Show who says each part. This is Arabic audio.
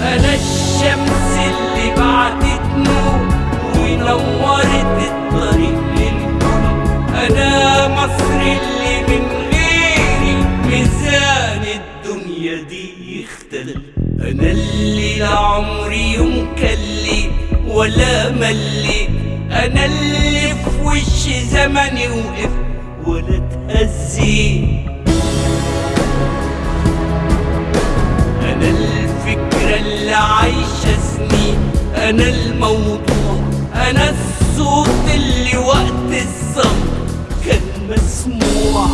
Speaker 1: أنا الشمس اللي بعتت نور ونورت الطريق للكل أنا مصر اللي من غيري ميزان الدنيا دي يختلف أنا اللي لا عمري يوم كلي ولا ملي أنا اللي في وش زمني وقف ولا اتهزيت اللي عايشة سنين أنا الموضوع أنا الصوت اللي وقت الصمت كان مسموع.